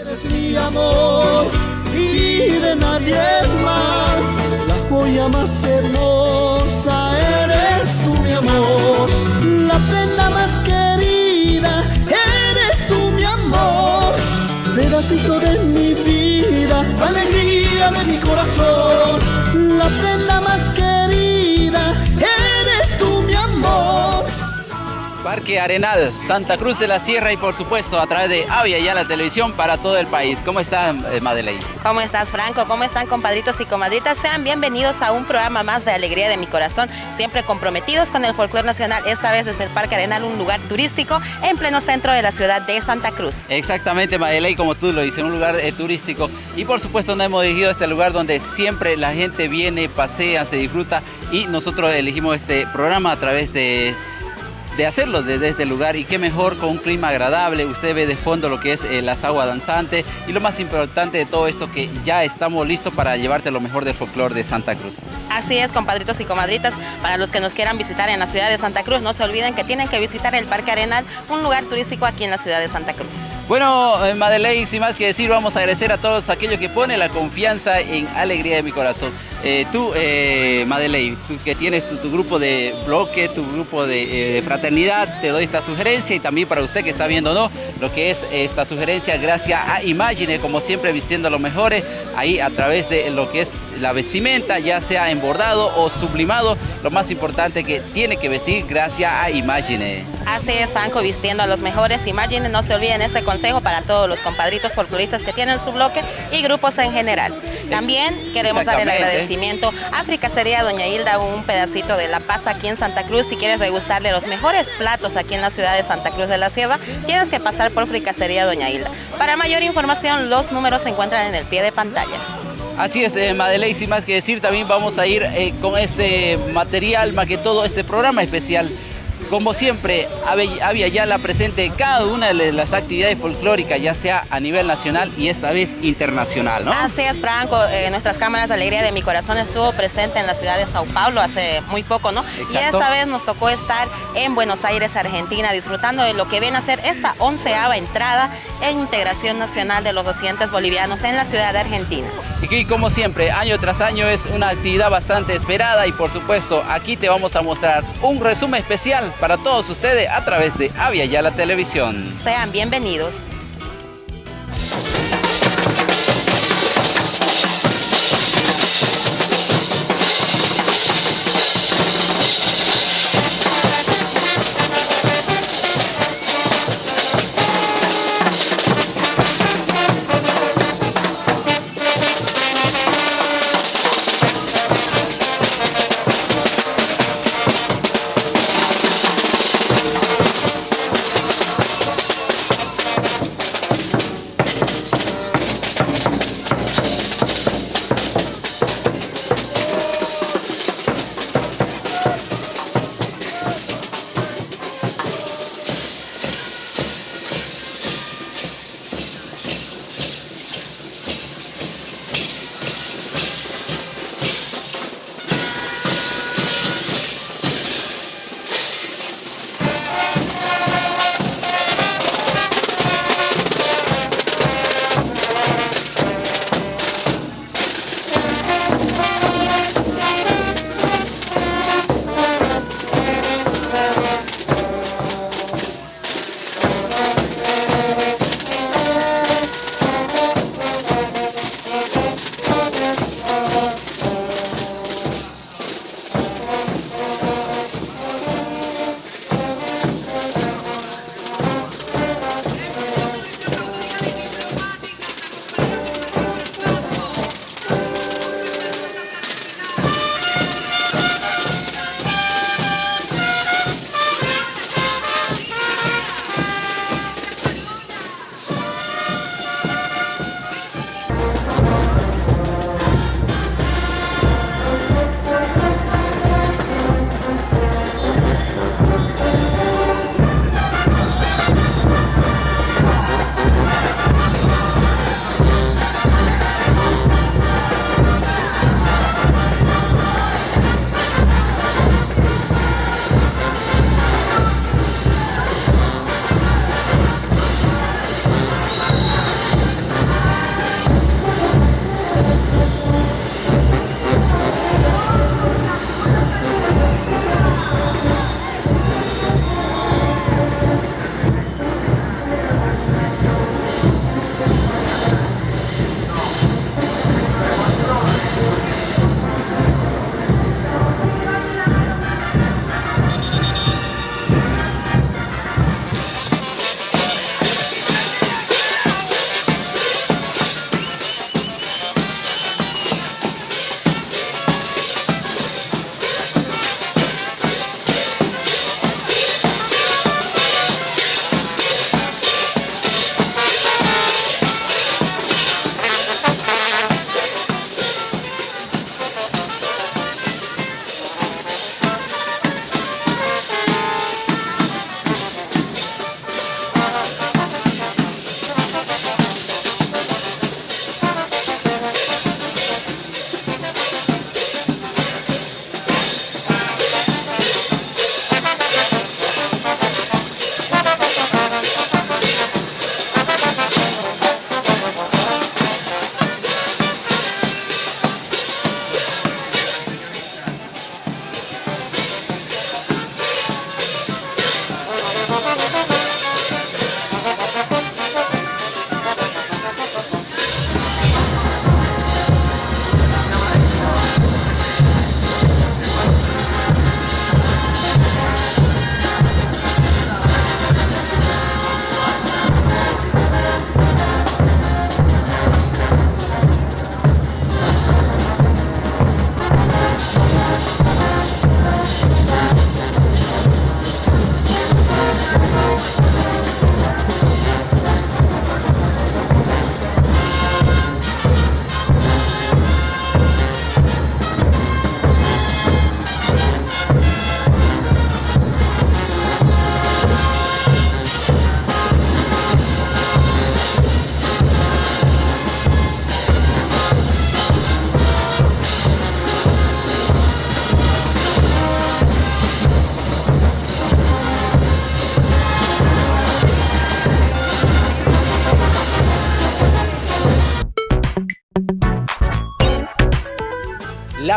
Eres mi amor y de nadie más, la joya más hermosa Parque Arenal, Santa Cruz de la Sierra y por supuesto a través de Avia ya la televisión para todo el país. ¿Cómo está eh, Madeleine? ¿Cómo estás, Franco? ¿Cómo están, compadritos y comadritas? Sean bienvenidos a un programa más de Alegría de mi Corazón, siempre comprometidos con el folclore nacional, esta vez desde el Parque Arenal, un lugar turístico en pleno centro de la ciudad de Santa Cruz. Exactamente, Madeleine, como tú lo dices, un lugar eh, turístico y por supuesto nos hemos elegido este lugar donde siempre la gente viene, pasea, se disfruta y nosotros elegimos este programa a través de de hacerlo desde este lugar y qué mejor con un clima agradable, usted ve de fondo lo que es eh, las aguas danzantes y lo más importante de todo esto que ya estamos listos para llevarte lo mejor del folclore de Santa Cruz. Así es, compadritos y comadritas, para los que nos quieran visitar en la ciudad de Santa Cruz, no se olviden que tienen que visitar el Parque Arenal, un lugar turístico aquí en la ciudad de Santa Cruz. Bueno, eh, Madeleine, sin más que decir, vamos a agradecer a todos aquellos que ponen la confianza en Alegría de mi Corazón. Eh, tú, eh, Madeleine, tú que tienes tu, tu grupo de bloque, tu grupo de, eh, de fraternidad, te doy esta sugerencia y también para usted que está viendo, ¿no? Lo que es esta sugerencia gracias a Imagine, como siempre vistiendo lo mejores, ahí a través de lo que es la vestimenta, ya sea embordado o sublimado, lo más importante que tiene que vestir gracias a Imagine. Así es, Franco, vistiendo a los mejores. Imaginen, no se olviden este consejo para todos los compadritos folcloristas que tienen su bloque y grupos en general. También queremos dar el Exactamente. Agradecimiento a Fricasería Doña Hilda, un pedacito de La Paz aquí en Santa Cruz. Si quieres degustarle los mejores platos aquí en la ciudad de Santa Cruz de la Sierra, tienes que pasar por Fricasería Doña Hilda. Para mayor información, los números se encuentran en el pie de pantalla. Así es, eh, Madeleine, sin más que decir, también vamos a ir eh, con este material, más que todo este programa especial. Como siempre, Ave- Avia Yala presente en cada una de las actividades folclóricas, ya sea a nivel nacional y esta vez internacional, ¿no? Así es, Franco. Eh, nuestras cámaras de alegría de mi corazón estuvo presente en la ciudad de Sao Paulo hace muy poco, ¿no? Y esta vez nos tocó estar en Buenos Aires, Argentina, disfrutando de lo que viene a ser esta onceava entrada en integración nacional de los residentes bolivianos en la ciudad de Argentina. Y que como siempre, año tras año es una actividad bastante esperada y por supuesto aquí te vamos a mostrar un resumen especial para todos ustedes a través de Avia Yala Televisión. Sean bienvenidos.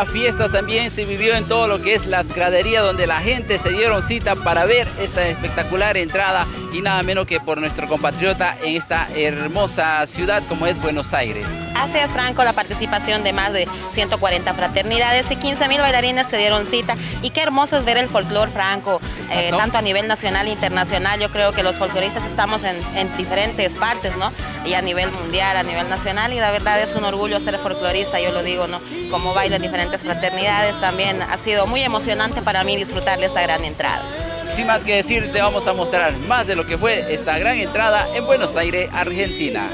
La fiesta también se vivió en todo lo que es las graderías donde la gente se dieron cita para ver esta espectacular entrada y nada menos que por nuestro compatriota en esta hermosa ciudad como es Buenos Aires. Así es, Franco, la participación de más de 140 fraternidades y 15 mil bailarines se dieron cita. Y qué hermoso es ver el folclor, Franco, eh, tanto a nivel nacional e internacional. Yo creo que los folcloristas estamos en, diferentes partes, ¿no? Y a nivel mundial, a nivel nacional, y la verdad es un orgullo ser folclorista, yo lo digo, ¿no? Como bailo en diferentes fraternidades, también ha sido muy emocionante para mí disfrutar de esta gran entrada. Sin más que decir, te vamos a mostrar más de lo que fue esta gran entrada en Buenos Aires, Argentina.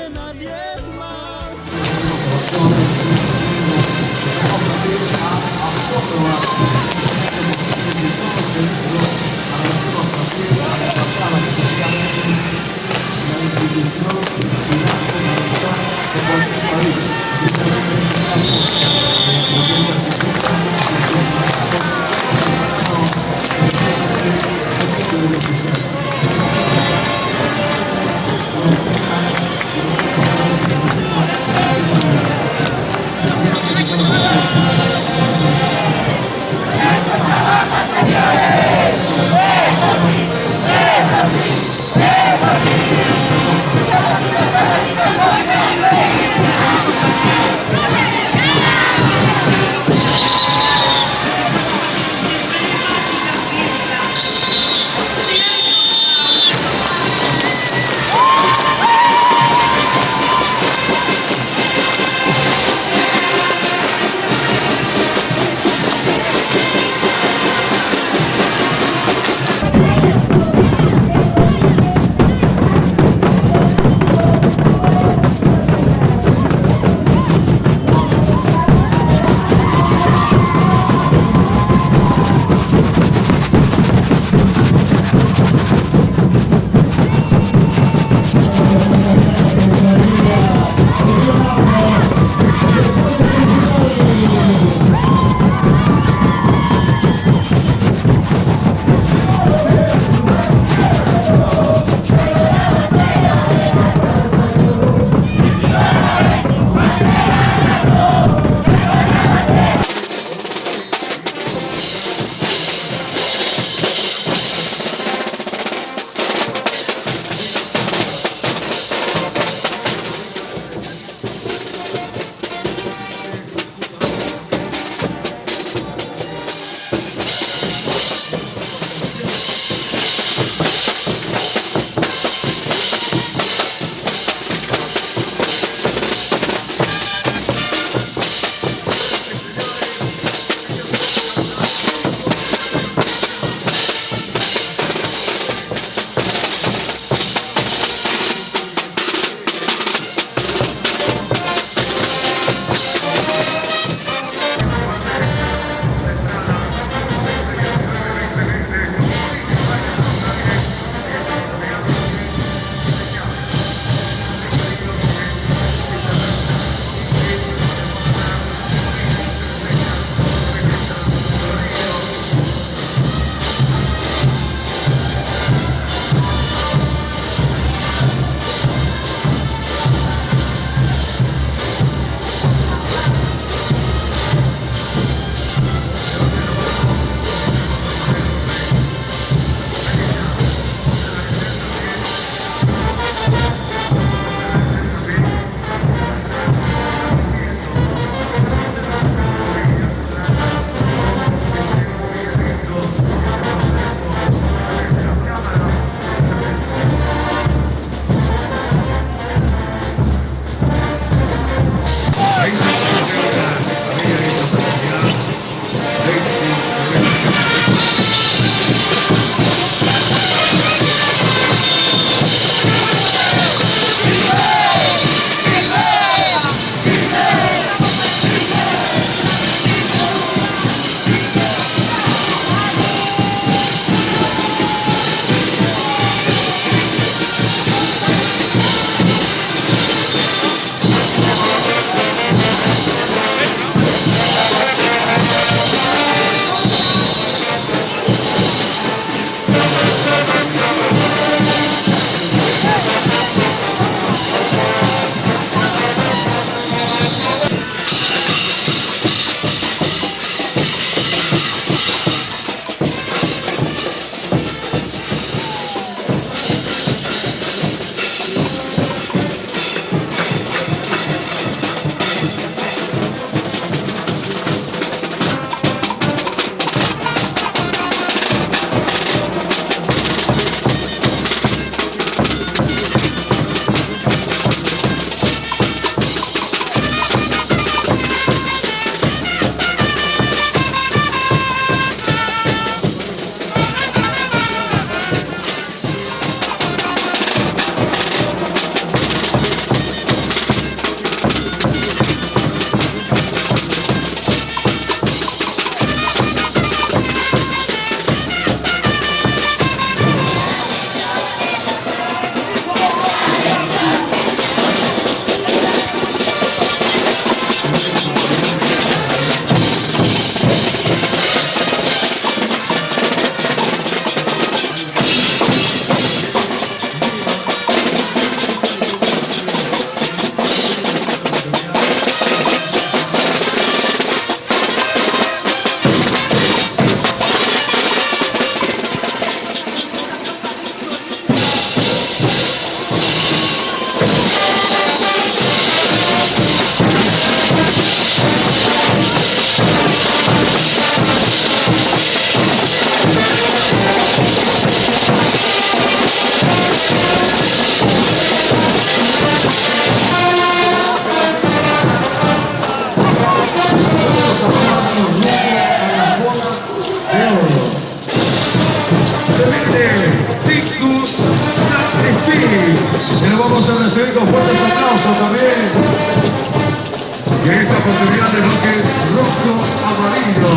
Oportunidad de bloque rojo, amarillo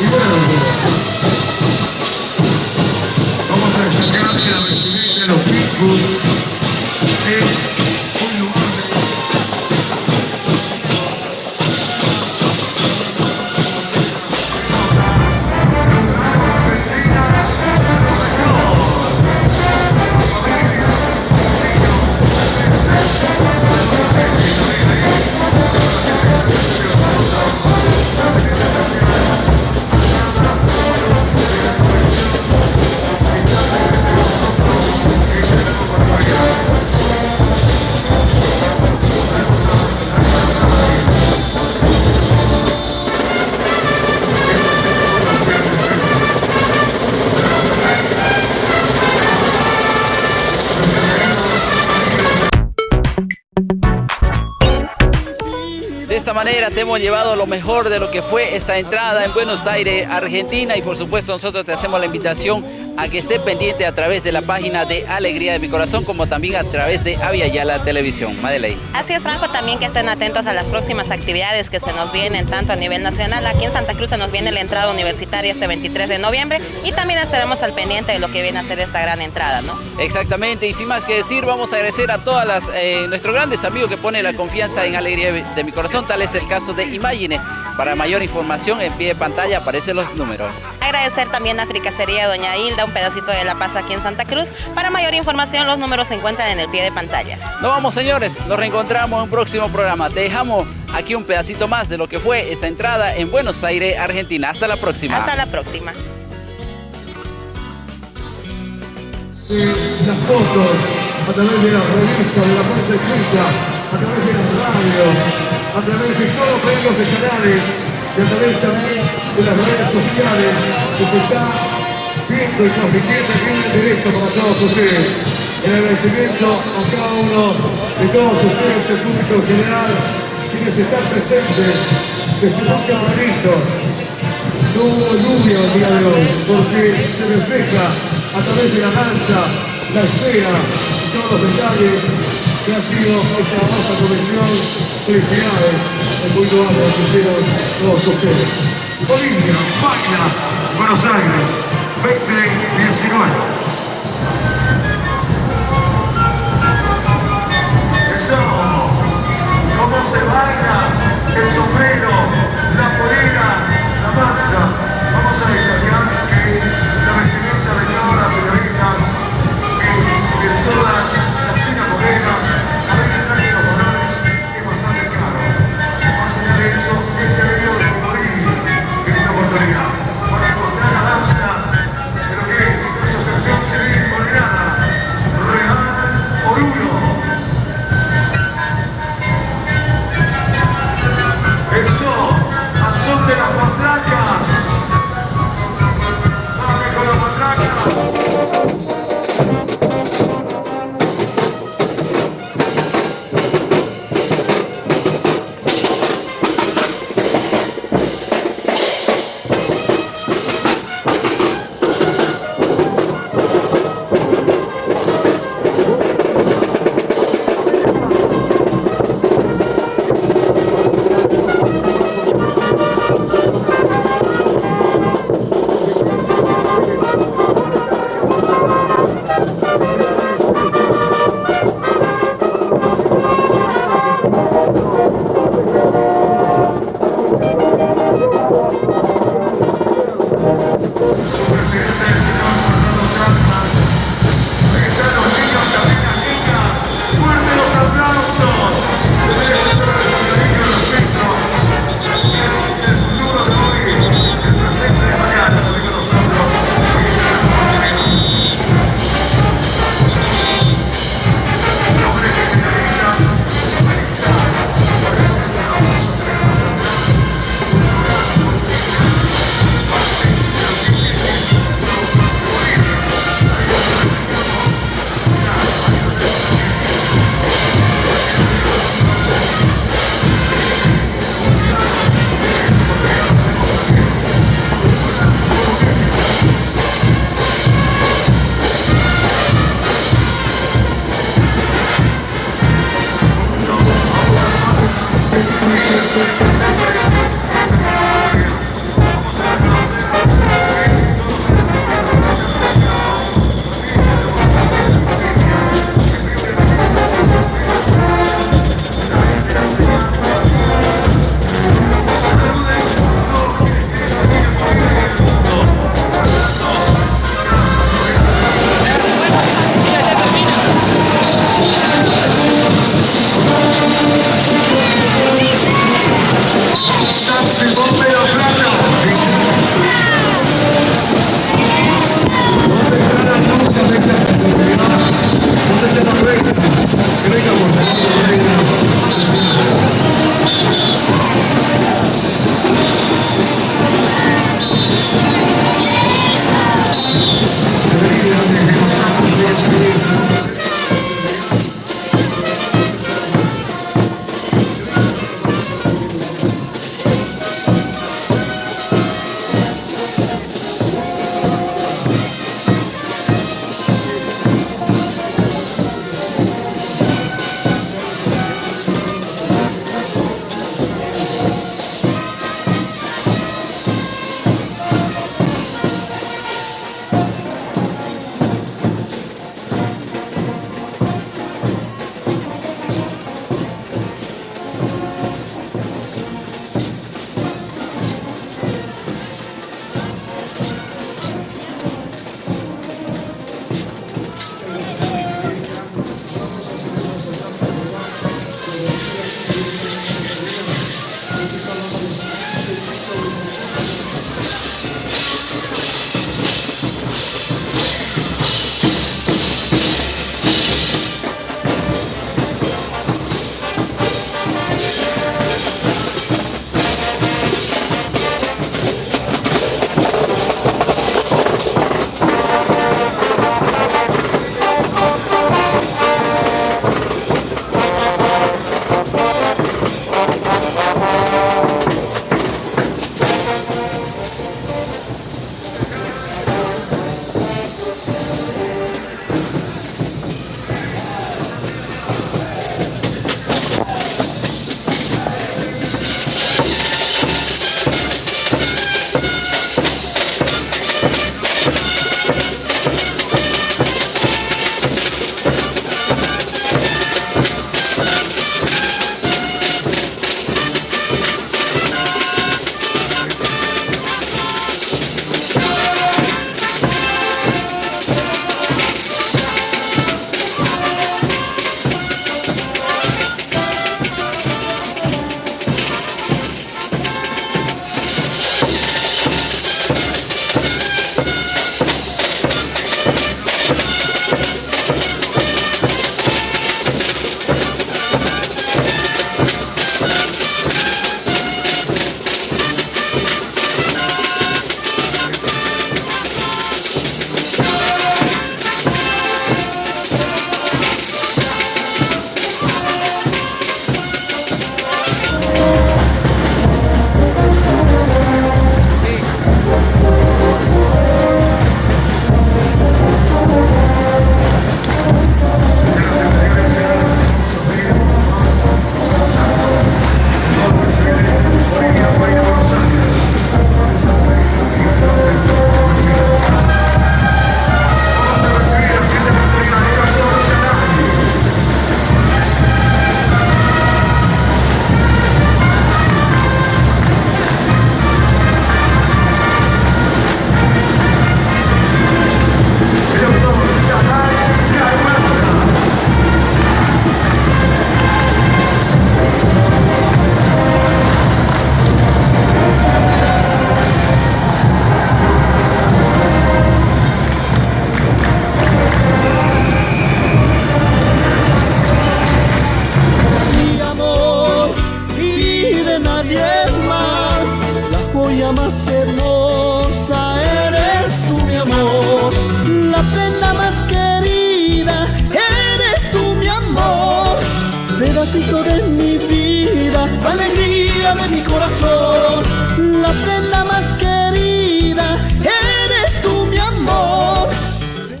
y verde. Vamos a destacar que la vestimenta de los Picus manera te hemos llevado lo mejor de lo que fue esta entrada en Buenos Aires, Argentina y por supuesto nosotros te hacemos la invitación a que esté pendiente a través de la página de Alegría de mi Corazón como también a través de Avia Yala Televisión. Madeleine. Así es Franco, también que estén atentos a las próximas actividades que se nos vienen tanto a nivel nacional, aquí en Santa Cruz se nos viene la entrada universitaria este 23 de noviembre y también estaremos al pendiente de lo que viene a ser esta gran entrada, ¿no? Exactamente, y sin más que decir, vamos a agradecer a todas las, eh, nuestros grandes amigos que ponen la confianza en Alegría de mi Corazón, tal es el caso de Imagine. Para mayor información, en pie de pantalla aparecen los números. Agradecer también a Fricacería Doña Hilda, un pedacito de La Paz aquí en Santa Cruz. Para mayor información, los números se encuentran en el pie de pantalla. Nos vamos, señores. Nos reencontramos en un próximo programa. Te dejamos aquí un pedacito más de lo que fue esta entrada en Buenos Aires, Argentina. Hasta la próxima. Hasta la próxima. las fotos a través de las revistas, de la prensa escrita, a través de las radios, a través de todos los medios de canales y a través también de las redes sociales que se está viendo y transmitiendo en directo para todos ustedes. El agradecimiento a cada uno de todos ustedes, el público general, quienes están presentes desde un camarito. No hubo lluvia el día de hoy, porque se refleja a través de la danza, la esfera todos los detalles que ha sido esta hermosa comisión. Felicidades, el muy loable que hicieron todos ustedes. Bolivia, España, Buenos Aires, 2019. cómo se baila el sombrero,